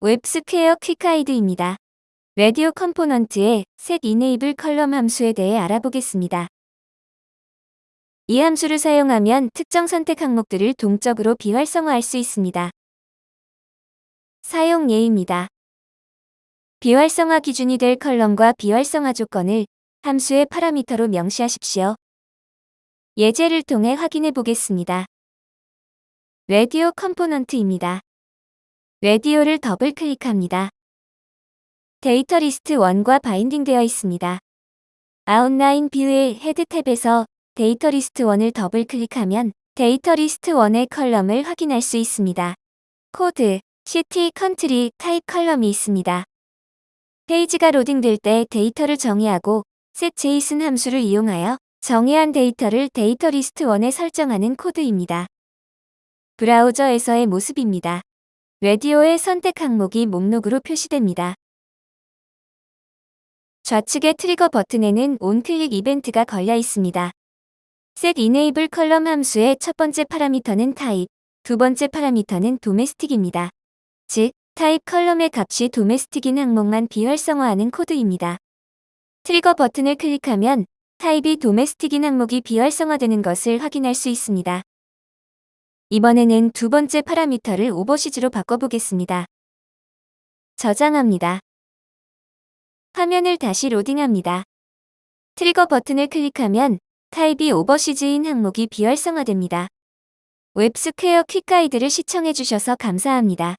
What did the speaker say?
웹스퀘어 quick guide입니다. 라디오 component의 set enable column 함수에 대해 알아보겠습니다. 이 함수를 사용하면 특정 선택 항목들을 동적으로 비활성화할 수 있습니다. 사용 예입니다. 비활성화 기준이 될 column과 비활성화 조건을 함수의 파라미터로 명시하십시오. 예제를 통해 확인해 보겠습니다. 라디오 component입니다. 라디오를 더블 클릭합니다. data list 1과 binding되어 있습니다. outline view의 head tab에서 data list 1을 더블 클릭하면 data list 1의 column을 확인할 수 있습니다. code, city, country, type column이 있습니다. 페이지가 로딩될 때 데이터를 정의하고 setJSON 함수를 이용하여 정의한 데이터를 data list 1에 설정하는 코드입니다. 브라우저에서의 모습입니다. 라디오의 선택 항목이 목록으로 표시됩니다. 좌측의 trigger 버튼에는 onclick 이벤트가 걸려 있습니다. set enable column 함수의 첫 번째 파라미터는 타입, 두 번째 파라미터는 domestic입니다. 즉, column의 값이 domestic인 항목만 비활성화하는 코드입니다. trigger 버튼을 클릭하면 type이 domestic인 항목이 비활성화되는 것을 확인할 수 있습니다. 이번에는 두 번째 파라미터를 overseas로 바꿔보겠습니다. 저장합니다. 화면을 다시 로딩합니다. 트리거 버튼을 클릭하면 타입이 overseas인 항목이 비활성화됩니다. 웹스퀘어 quick guide를 시청해주셔서 감사합니다.